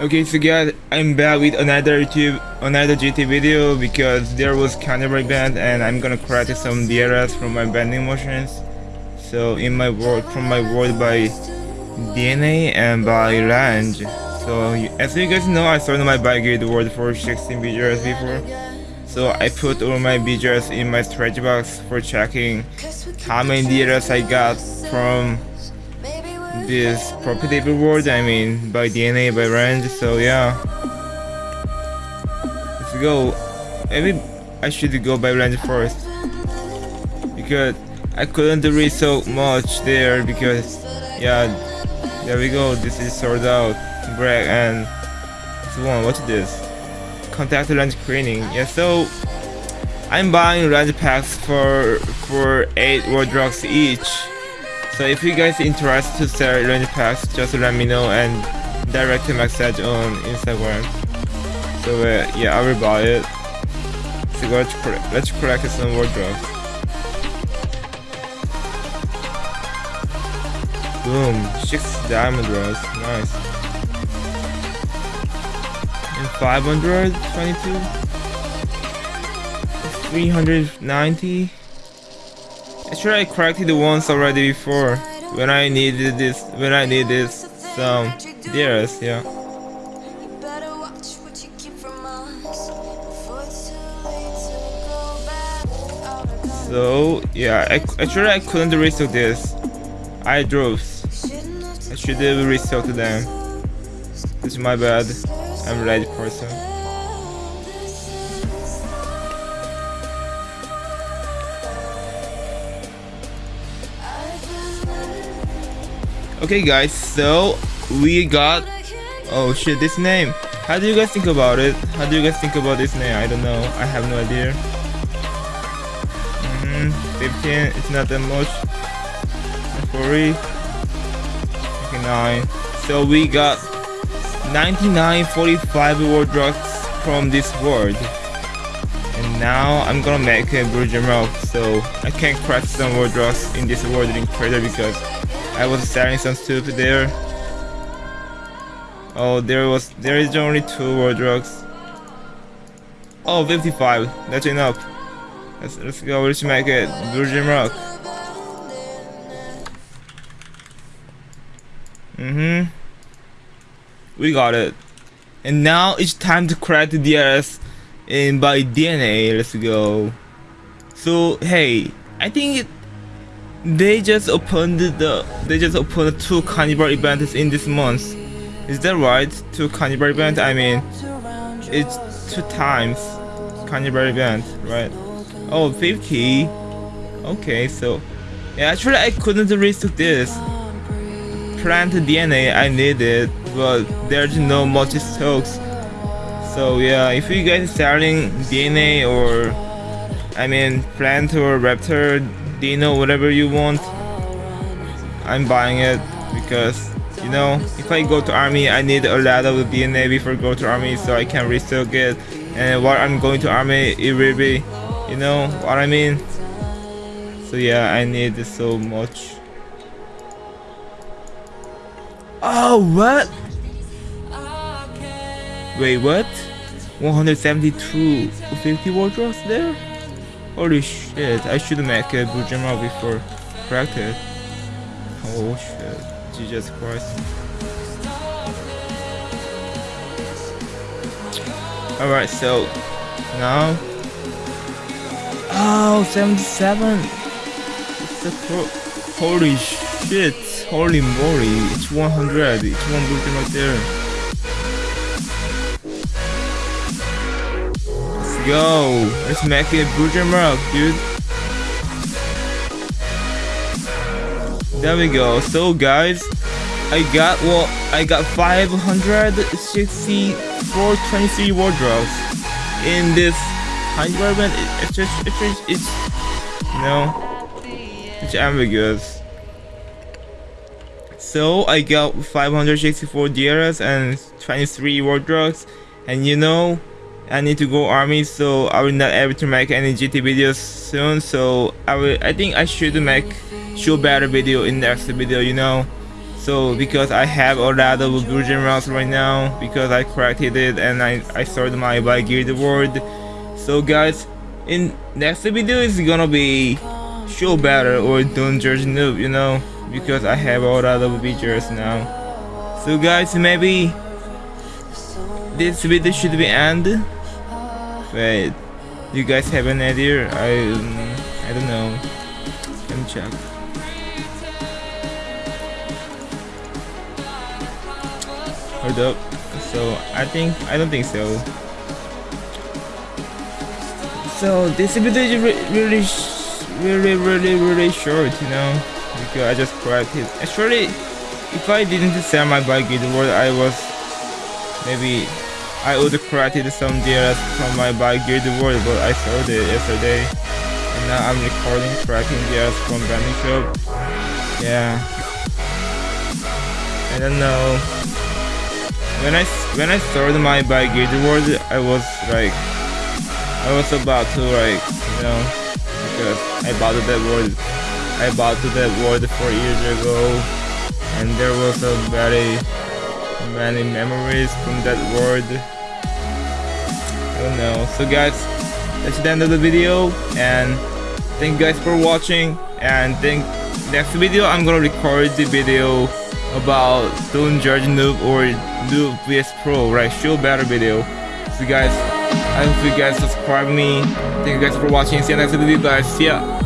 Okay, so guys, I'm back with another YouTube, another GT video because there was Carnival band and I'm gonna correct some DRS from my bending motions. So in my work, from my work by DNA and by range. So as you guys know, I started my bike grid world for 16 BGRs before. So I put all my BGRs in my stretch box for checking how many DRS I got from this profitable world, I mean by DNA, by range, so yeah. Let's go. Maybe I should go by range first. Because I couldn't read so much there because yeah there we go, this is sorted out. Break and this one, what's this? Contact lens cleaning. Yeah so I'm buying range packs for for 8 wardrobes each so if you guys interested to sell range packs, just let me know and direct message on Instagram. So uh, yeah, I will buy it. So let's let's collect some wardrobes. Boom, six diamond rolls, nice. And 522, 390. Actually, I corrected the ones already before when I needed this. When I needed some deers, yeah. So yeah, I, actually I couldn't restock this. I drove. I should have restocked them. Is my bad. I'm ready person. Okay guys, so we got oh shit this name. How do you guys think about it? How do you guys think about this name? I don't know. I have no idea. Mm -hmm. 15, it's not that much. 40. 59. So we got 99 45 wardrobes from this world. And now I'm gonna make a Virgin Milk so I can craft some wardrobes in this world in Creator because I was starting some stupid there. Oh, there was there is only two wardrobes. Oh, 55. That's enough. Let's let's go. Let's make it Virgin Rock. Mm-hmm. We got it. And now it's time to crack the DRS in by DNA. Let's go. So hey, I think it they just opened the they just opened two carnival events in this month. Is that right? Two carnival events. I mean, it's two times carnival event, right? Oh, 50. Okay, so yeah, actually I couldn't restock this. Plant DNA I needed, but there's no much stocks. So yeah, if you guys selling DNA or I mean plant or raptor Dino, whatever you want. I'm buying it because, you know, if I go to army, I need a lot of DNA before go to army so I can restock it. And while I'm going to army, it will be, you know what I mean? So yeah, I need so much. Oh, what? Wait, what? 172 50 wardrobes there? Holy shit, I should make a Bujima before practice. Oh shit, Jesus Christ. Alright, so now Oh 77 It's the Holy shit, holy moly, it's 100, it's one Bujima there. Go. Let's make it Rock, dude. There we go. So guys, I got well, I got 564 23 wardrobes in this environment. It's just it's just it's know it's ambiguous. So I got 564 DRS and 23 wardrobes, and you know I need to go army so I will not able to make any GT videos soon so I will I think I should make show better video in next video you know So because I have a lot of good generals right now because I corrected it and I, I started my by gear award. So guys, in next video is gonna be show better or don't judge noob, you know, because I have all lot of features now. So guys, maybe this video should be end. Wait, you guys have an idea? I um, I don't know. Let me check. Hold up. So I think I don't think so. So this video is really, really, really, really short, you know, because I just corrected. Actually, if I didn't sell my bike guild world, I was maybe I would corrected some DRS from my bike guild world, but I sold it yesterday, and now I'm recording cracking DRS from Banding Shop. Yeah, I don't know. When I when I started my bike guild world, I was like I was about to like, you know, because I bought that world, I bought that world four years ago, and there was a very many memories from that world. I don't know. So guys, that's the end of the video, and thank you guys for watching, and think next video I'm gonna record the video about Don't Judge Noob or Noob vs Pro, right? Show better video. So guys. I hope you guys subscribe me. Thank you guys for watching. See you next video guys. See ya.